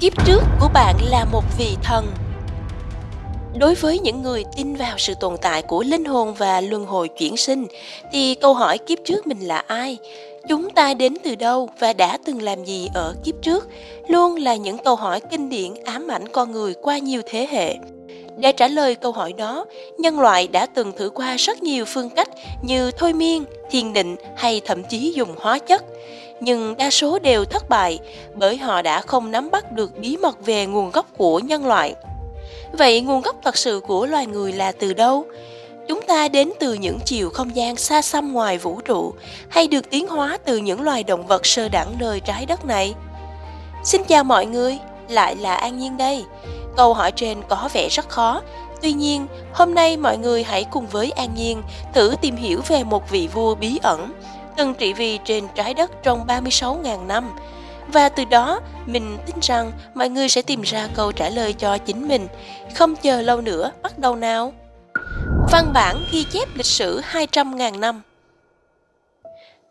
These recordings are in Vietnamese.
kiếp trước của bạn là một vị thần. Đối với những người tin vào sự tồn tại của linh hồn và luân hồi chuyển sinh, thì câu hỏi kiếp trước mình là ai? Chúng ta đến từ đâu và đã từng làm gì ở kiếp trước? Luôn là những câu hỏi kinh điển ám ảnh con người qua nhiều thế hệ để trả lời câu hỏi đó, nhân loại đã từng thử qua rất nhiều phương cách như thôi miên, thiền định hay thậm chí dùng hóa chất. Nhưng đa số đều thất bại bởi họ đã không nắm bắt được bí mật về nguồn gốc của nhân loại. Vậy nguồn gốc thật sự của loài người là từ đâu? Chúng ta đến từ những chiều không gian xa xăm ngoài vũ trụ hay được tiến hóa từ những loài động vật sơ đẳng nơi trái đất này? Xin chào mọi người, lại là an nhiên đây câu hỏi trên có vẻ rất khó tuy nhiên hôm nay mọi người hãy cùng với an nhiên thử tìm hiểu về một vị vua bí ẩn từng trị vì trên trái đất trong 36.000 năm. Và từ đó, mình tin rằng mọi người sẽ tìm ra câu trả lời cho chính mình. Không chờ lâu nữa, bắt đầu nào! Văn bản ghi chép lịch sử 200.000 năm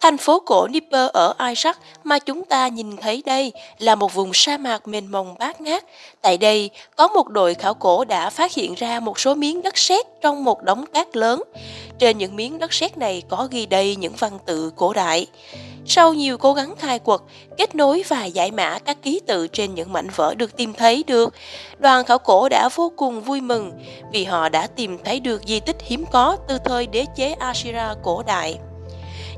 Thành phố cổ Nipper ở Iraq mà chúng ta nhìn thấy đây là một vùng sa mạc mênh mông bát ngát. Tại đây, có một đội khảo cổ đã phát hiện ra một số miếng đất sét trong một đống cát lớn. Trên những miếng đất sét này có ghi đầy những văn tự cổ đại. Sau nhiều cố gắng khai quật, kết nối và giải mã các ký tự trên những mảnh vỡ được tìm thấy được, đoàn khảo cổ đã vô cùng vui mừng vì họ đã tìm thấy được di tích hiếm có từ thời đế chế Assyria cổ đại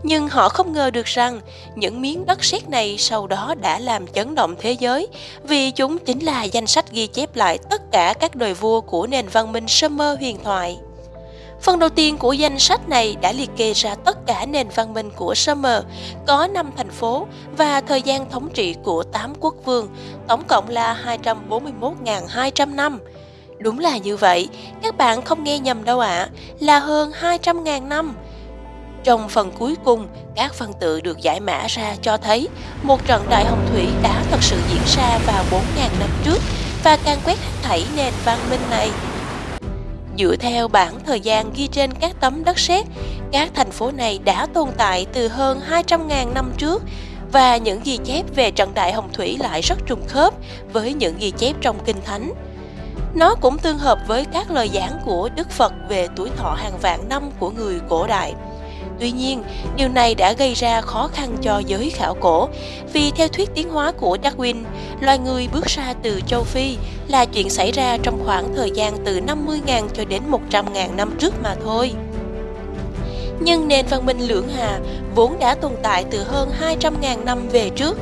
nhưng họ không ngờ được rằng những miếng đất sét này sau đó đã làm chấn động thế giới vì chúng chính là danh sách ghi chép lại tất cả các đời vua của nền văn minh Sumer huyền thoại. Phần đầu tiên của danh sách này đã liệt kê ra tất cả nền văn minh của Sumer, có 5 thành phố và thời gian thống trị của 8 quốc vương, tổng cộng là 241.200 năm. Đúng là như vậy, các bạn không nghe nhầm đâu ạ, à, là hơn 200.000 năm. Trong phần cuối cùng, các phân tự được giải mã ra cho thấy một trận đại hồng thủy đã thật sự diễn ra vào 4.000 năm trước và can quét hết thảy nền văn minh này. Dựa theo bảng thời gian ghi trên các tấm đất sét, các thành phố này đã tồn tại từ hơn 200.000 năm trước và những ghi chép về trận đại hồng thủy lại rất trùng khớp với những ghi chép trong kinh thánh. Nó cũng tương hợp với các lời giảng của Đức Phật về tuổi thọ hàng vạn năm của người cổ đại. Tuy nhiên, điều này đã gây ra khó khăn cho giới khảo cổ, vì theo thuyết tiến hóa của Darwin, loài người bước ra từ châu Phi là chuyện xảy ra trong khoảng thời gian từ 50.000 cho đến 100.000 năm trước mà thôi. Nhưng nền văn minh lưỡng hà vốn đã tồn tại từ hơn 200.000 năm về trước,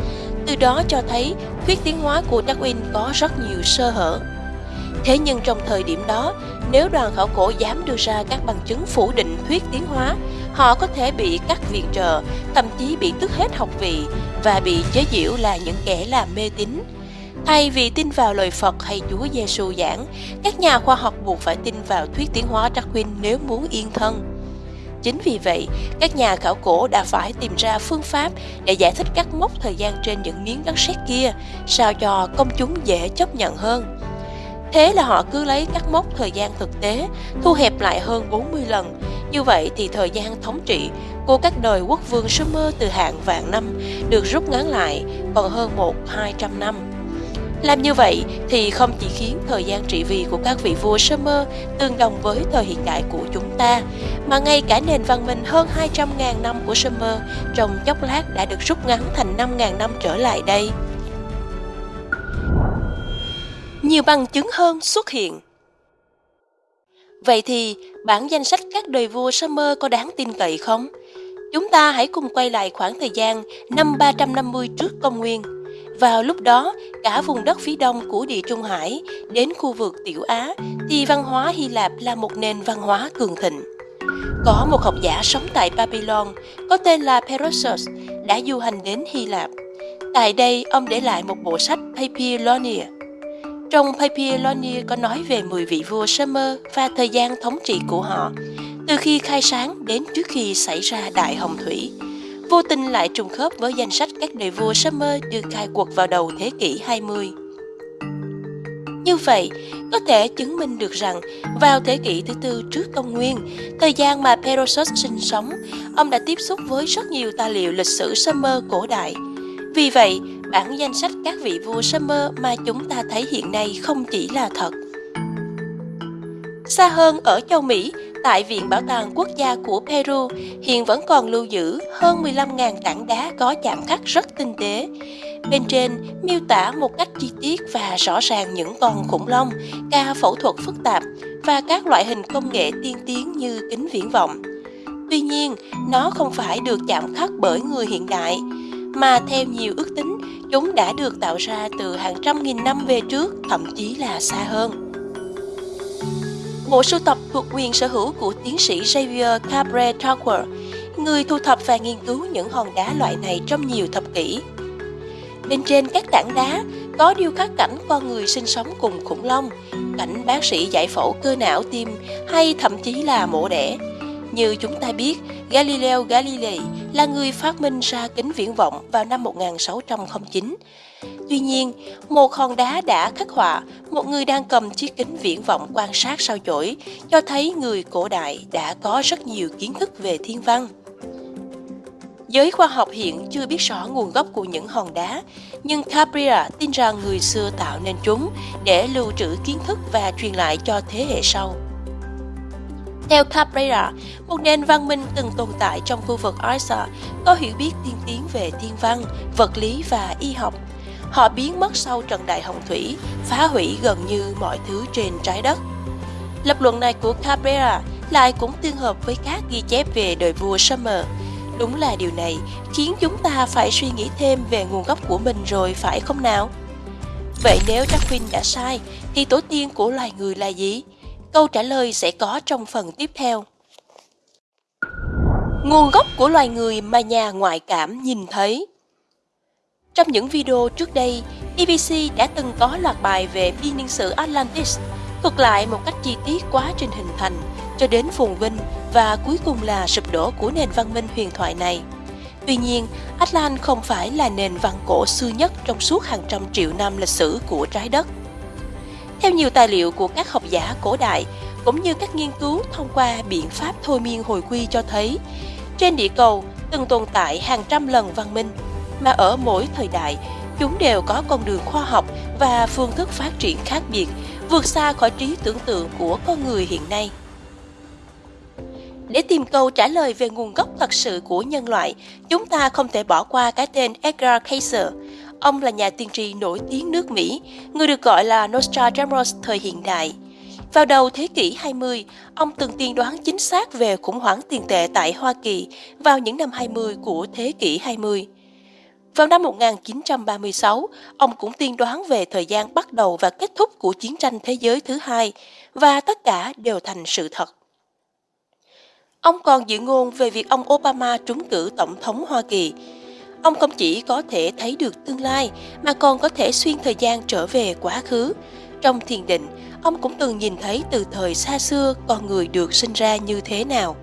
từ đó cho thấy thuyết tiến hóa của Darwin có rất nhiều sơ hở. Thế nhưng trong thời điểm đó, nếu đoàn khảo cổ dám đưa ra các bằng chứng phủ định thuyết tiến hóa, họ có thể bị cắt viện trợ, thậm chí bị tước hết học vị và bị chế giễu là những kẻ làm mê tín. Thay vì tin vào lời Phật hay Chúa Giêsu giảng, các nhà khoa học buộc phải tin vào thuyết tiến hóa Darwin nếu muốn yên thân. Chính vì vậy, các nhà khảo cổ đã phải tìm ra phương pháp để giải thích các mốc thời gian trên những miếng đất sét kia, sao cho công chúng dễ chấp nhận hơn. Thế là họ cứ lấy các mốc thời gian thực tế, thu hẹp lại hơn 40 lần. Như vậy thì thời gian thống trị của các đời quốc vương Sumer từ hàng vạn năm được rút ngắn lại còn hơn một hai trăm năm. Làm như vậy thì không chỉ khiến thời gian trị vì của các vị vua Sumer tương đồng với thời hiện đại của chúng ta, mà ngay cả nền văn minh hơn 200.000 năm của Sumer trong chốc lát đã được rút ngắn thành 5.000 năm trở lại đây nhiều bằng chứng hơn xuất hiện. Vậy thì, bản danh sách các đời vua Summer có đáng tin cậy không? Chúng ta hãy cùng quay lại khoảng thời gian năm 350 trước công nguyên. Vào lúc đó, cả vùng đất phía đông của địa Trung Hải đến khu vực Tiểu Á thì văn hóa Hy Lạp là một nền văn hóa cường thịnh. Có một học giả sống tại Babylon có tên là Perossus đã du hành đến Hy Lạp. Tại đây, ông để lại một bộ sách Papyronia trong Papyronia có nói về 10 vị vua Sumer và thời gian thống trị của họ, từ khi khai sáng đến trước khi xảy ra Đại Hồng Thủy. Vô tình lại trùng khớp với danh sách các đời vua Sumer được khai quật vào đầu thế kỷ 20. Như vậy, có thể chứng minh được rằng vào thế kỷ thứ tư trước công nguyên, thời gian mà Perosus sinh sống, ông đã tiếp xúc với rất nhiều tài liệu lịch sử Sumer cổ đại. Vì vậy, bản danh sách các vị vua Summer mà chúng ta thấy hiện nay không chỉ là thật. Xa hơn ở châu Mỹ, tại Viện Bảo tàng Quốc gia của Peru hiện vẫn còn lưu giữ hơn 15.000 tảng đá có chạm khắc rất tinh tế. Bên trên miêu tả một cách chi tiết và rõ ràng những con khủng long, ca phẫu thuật phức tạp và các loại hình công nghệ tiên tiến như kính viễn vọng. Tuy nhiên, nó không phải được chạm khắc bởi người hiện đại, mà theo nhiều ước tính, chúng đã được tạo ra từ hàng trăm nghìn năm về trước, thậm chí là xa hơn. Bộ sưu tập thuộc quyền sở hữu của tiến sĩ Xavier Cabre Tower, người thu thập và nghiên cứu những hòn đá loại này trong nhiều thập kỷ. Bên trên các tảng đá có điêu khắc cảnh con người sinh sống cùng khủng long, cảnh bác sĩ giải phẫu cơ não tim hay thậm chí là mổ đẻ. Như chúng ta biết, Galileo Galilei là người phát minh ra kính viễn vọng vào năm 1609. Tuy nhiên, một hòn đá đã khắc họa một người đang cầm chiếc kính viễn vọng quan sát sao chổi, cho thấy người cổ đại đã có rất nhiều kiến thức về thiên văn. Giới khoa học hiện chưa biết rõ nguồn gốc của những hòn đá, nhưng Cabrera tin rằng người xưa tạo nên chúng để lưu trữ kiến thức và truyền lại cho thế hệ sau. Theo Cabrera, một nền văn minh từng tồn tại trong khu vực Arsa có hiểu biết tiên tiến về thiên văn, vật lý và y học. Họ biến mất sau trận đại hồng thủy, phá hủy gần như mọi thứ trên trái đất. Lập luận này của Cabrera lại cũng tương hợp với các ghi chép về đời vua Summer. Đúng là điều này khiến chúng ta phải suy nghĩ thêm về nguồn gốc của mình rồi phải không nào? Vậy nếu Darwin đã sai, thì tổ tiên của loài người là gì? Câu trả lời sẽ có trong phần tiếp theo. Nguồn gốc của loài người mà nhà ngoại cảm nhìn thấy Trong những video trước đây, BBC đã từng có loạt bài về biên niên sử Atlantis, thuật lại một cách chi tiết quá trình hình thành cho đến phồn vinh và cuối cùng là sụp đổ của nền văn minh huyền thoại này. Tuy nhiên, Atlant không phải là nền văn cổ xưa nhất trong suốt hàng trăm triệu năm lịch sử của trái đất. Theo nhiều tài liệu của các học giả cổ đại, cũng như các nghiên cứu thông qua biện pháp thôi miên hồi quy cho thấy, trên địa cầu từng tồn tại hàng trăm lần văn minh, mà ở mỗi thời đại, chúng đều có con đường khoa học và phương thức phát triển khác biệt, vượt xa khỏi trí tưởng tượng của con người hiện nay. Để tìm câu trả lời về nguồn gốc thật sự của nhân loại, chúng ta không thể bỏ qua cái tên Edgar Cayce, Ông là nhà tiên tri nổi tiếng nước Mỹ, người được gọi là Nostradamus thời hiện đại. Vào đầu thế kỷ 20, ông từng tiên đoán chính xác về khủng hoảng tiền tệ tại Hoa Kỳ vào những năm 20 của thế kỷ 20. Vào năm 1936, ông cũng tiên đoán về thời gian bắt đầu và kết thúc của chiến tranh thế giới thứ hai, và tất cả đều thành sự thật. Ông còn dự ngôn về việc ông Obama trúng cử tổng thống Hoa Kỳ, Ông không chỉ có thể thấy được tương lai mà còn có thể xuyên thời gian trở về quá khứ. Trong thiền định, ông cũng từng nhìn thấy từ thời xa xưa con người được sinh ra như thế nào.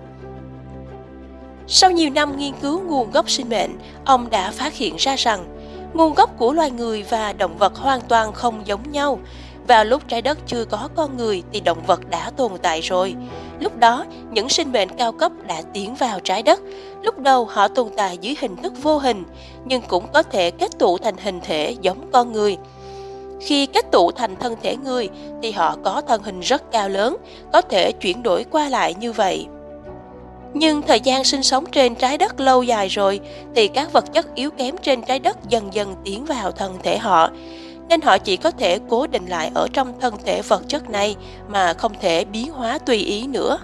Sau nhiều năm nghiên cứu nguồn gốc sinh mệnh, ông đã phát hiện ra rằng nguồn gốc của loài người và động vật hoàn toàn không giống nhau. Vào lúc trái đất chưa có con người thì động vật đã tồn tại rồi. Lúc đó, những sinh mệnh cao cấp đã tiến vào trái đất. Lúc đầu họ tồn tại dưới hình thức vô hình, nhưng cũng có thể kết tụ thành hình thể giống con người. Khi kết tụ thành thân thể người thì họ có thân hình rất cao lớn, có thể chuyển đổi qua lại như vậy. Nhưng thời gian sinh sống trên trái đất lâu dài rồi thì các vật chất yếu kém trên trái đất dần dần tiến vào thân thể họ nên họ chỉ có thể cố định lại ở trong thân thể vật chất này mà không thể biến hóa tùy ý nữa.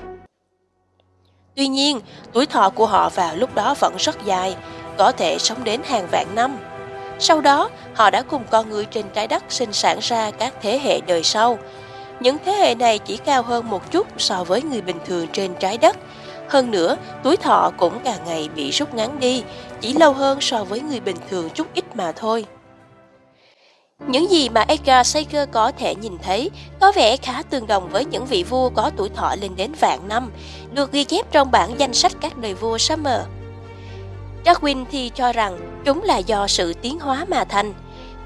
Tuy nhiên, tuổi thọ của họ vào lúc đó vẫn rất dài, có thể sống đến hàng vạn năm. Sau đó, họ đã cùng con người trên trái đất sinh sản ra các thế hệ đời sau. Những thế hệ này chỉ cao hơn một chút so với người bình thường trên trái đất. Hơn nữa, tuổi thọ cũng càng ngày bị rút ngắn đi, chỉ lâu hơn so với người bình thường chút ít mà thôi. Những gì mà Edgar Sager có thể nhìn thấy có vẻ khá tương đồng với những vị vua có tuổi thọ lên đến vạn năm, được ghi chép trong bản danh sách các đời vua Summer. Darwin thì cho rằng chúng là do sự tiến hóa mà thành,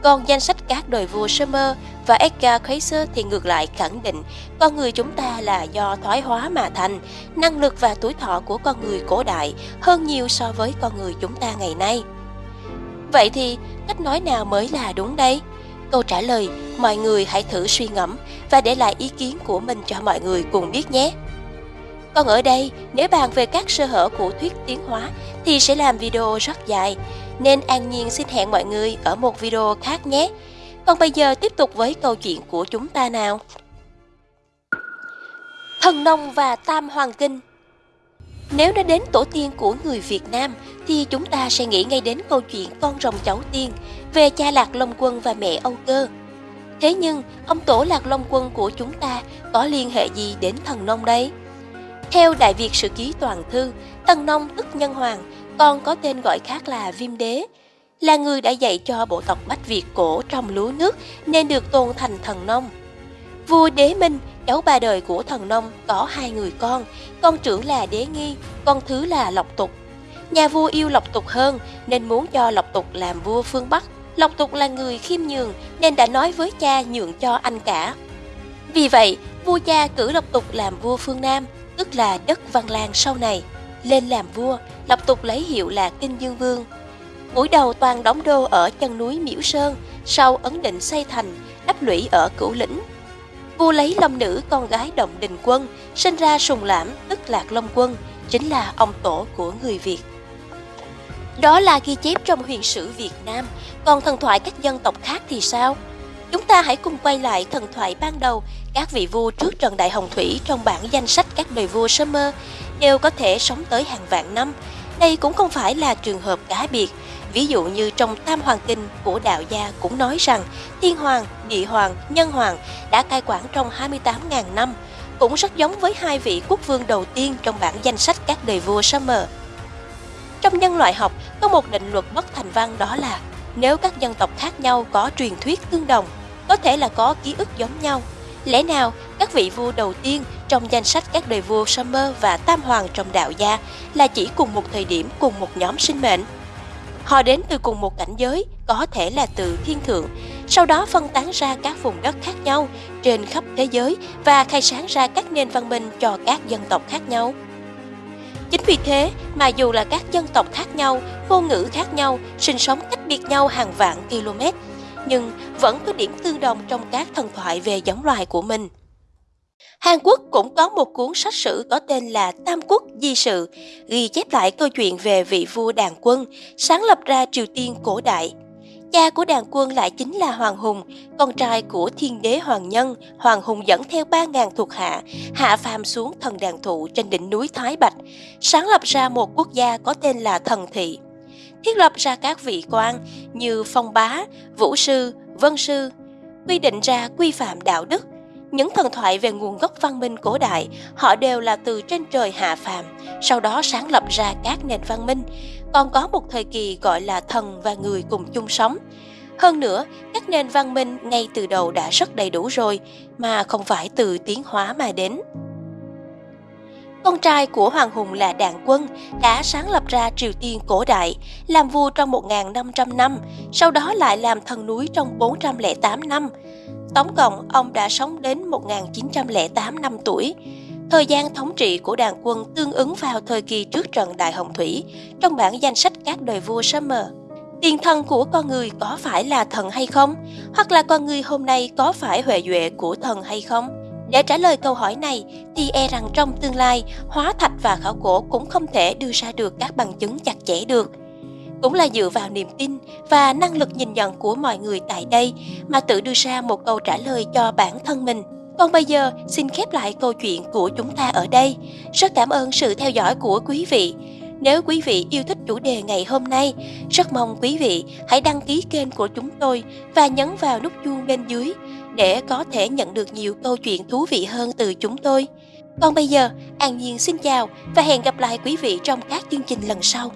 còn danh sách các đời vua Summer và Edgar Cayce thì ngược lại khẳng định con người chúng ta là do thoái hóa mà thành, năng lực và tuổi thọ của con người cổ đại hơn nhiều so với con người chúng ta ngày nay. Vậy thì cách nói nào mới là đúng đây? Câu trả lời mọi người hãy thử suy ngẫm và để lại ý kiến của mình cho mọi người cùng biết nhé. Còn ở đây, nếu bàn về các sơ hở của thuyết tiến hóa thì sẽ làm video rất dài, nên An Nhiên xin hẹn mọi người ở một video khác nhé. Còn bây giờ tiếp tục với câu chuyện của chúng ta nào. Thần nông và Tam Hoàng Kinh nếu nói đến tổ tiên của người Việt Nam thì chúng ta sẽ nghĩ ngay đến câu chuyện con rồng cháu tiên về cha Lạc Long Quân và mẹ Âu Cơ. Thế nhưng, ông tổ Lạc Long Quân của chúng ta có liên hệ gì đến thần nông đây? Theo Đại Việt Sử Ký Toàn Thư, Thần Nông tức Nhân Hoàng, còn có tên gọi khác là Viêm Đế, là người đã dạy cho bộ tộc Bách Việt cổ trong lúa nước nên được tôn thành thần nông. Vua Đế Minh, cháu ba đời của thần nông, có hai người con, con trưởng là Đế Nghi, con thứ là Lộc Tục. Nhà vua yêu Lộc Tục hơn nên muốn cho Lộc Tục làm vua phương Bắc. Lộc Tục là người khiêm nhường nên đã nói với cha nhượng cho anh cả. Vì vậy, vua cha cử Lộc Tục làm vua phương Nam, tức là đất Văn Lang sau này. Lên làm vua, Lộc Tục lấy hiệu là Kinh Dương Vương. mũi đầu toàn đóng đô ở chân núi Miễu Sơn, sau ấn định xây thành, đắp lũy ở Cửu Lĩnh. Vua lấy long nữ con gái Động Đình Quân, sinh ra Sùng Lãm tức Lạc Long Quân, chính là ông tổ của người Việt. Đó là ghi chép trong huyền sử Việt Nam, còn thần thoại các dân tộc khác thì sao? Chúng ta hãy cùng quay lại thần thoại ban đầu các vị vua trước Trần Đại Hồng Thủy trong bản danh sách các đời vua sơ mơ đều có thể sống tới hàng vạn năm. Đây cũng không phải là trường hợp cá biệt. Ví dụ như trong Tam Hoàng Kinh của đạo gia cũng nói rằng Thiên Hoàng, Địa Hoàng, Nhân Hoàng đã cai quản trong 28.000 năm, cũng rất giống với hai vị quốc vương đầu tiên trong bản danh sách các đời vua summer. Trong nhân loại học có một định luật bất thành văn đó là nếu các dân tộc khác nhau có truyền thuyết tương đồng, có thể là có ký ức giống nhau, Lẽ nào các vị vua đầu tiên trong danh sách các đời vua Summer và Tam Hoàng trong đạo gia là chỉ cùng một thời điểm cùng một nhóm sinh mệnh? Họ đến từ cùng một cảnh giới, có thể là từ thiên thượng, sau đó phân tán ra các vùng đất khác nhau trên khắp thế giới và khai sáng ra các nền văn minh cho các dân tộc khác nhau. Chính vì thế mà dù là các dân tộc khác nhau, ngôn ngữ khác nhau, sinh sống cách biệt nhau hàng vạn km, nhưng vẫn có điểm tương đồng trong các thần thoại về giống loài của mình. Hàn Quốc cũng có một cuốn sách sử có tên là Tam Quốc Di Sự, ghi chép lại câu chuyện về vị vua đàn quân, sáng lập ra Triều Tiên cổ đại. Cha của đàn quân lại chính là Hoàng Hùng, con trai của thiên đế Hoàng Nhân. Hoàng Hùng dẫn theo 3.000 thuộc hạ, hạ phàm xuống thần đàn thụ trên đỉnh núi Thái Bạch, sáng lập ra một quốc gia có tên là Thần Thị thiết lập ra các vị quan như phong bá, vũ sư, vân sư, quy định ra quy phạm đạo đức. Những thần thoại về nguồn gốc văn minh cổ đại, họ đều là từ trên trời hạ phàm, sau đó sáng lập ra các nền văn minh. Còn có một thời kỳ gọi là thần và người cùng chung sống. Hơn nữa, các nền văn minh ngay từ đầu đã rất đầy đủ rồi, mà không phải từ tiến hóa mà đến. Con trai của Hoàng Hùng là Đạn Quân đã sáng lập ra Triều Tiên cổ đại, làm vua trong 1.500 năm, sau đó lại làm thần núi trong 408 năm. Tổng cộng, ông đã sống đến 1.908 năm tuổi. Thời gian thống trị của đàn quân tương ứng vào thời kỳ trước trận Đại Hồng Thủy, trong bản danh sách các đời vua Summer. Tiền thân của con người có phải là thần hay không? Hoặc là con người hôm nay có phải huệ duệ của thần hay không? Để trả lời câu hỏi này thì e rằng trong tương lai, hóa thạch và khảo cổ cũng không thể đưa ra được các bằng chứng chặt chẽ được. Cũng là dựa vào niềm tin và năng lực nhìn nhận của mọi người tại đây mà tự đưa ra một câu trả lời cho bản thân mình. Còn bây giờ, xin khép lại câu chuyện của chúng ta ở đây. Rất cảm ơn sự theo dõi của quý vị. Nếu quý vị yêu thích chủ đề ngày hôm nay, rất mong quý vị hãy đăng ký kênh của chúng tôi và nhấn vào nút chuông bên dưới để có thể nhận được nhiều câu chuyện thú vị hơn từ chúng tôi. Còn bây giờ, An Nhiên xin chào và hẹn gặp lại quý vị trong các chương trình lần sau.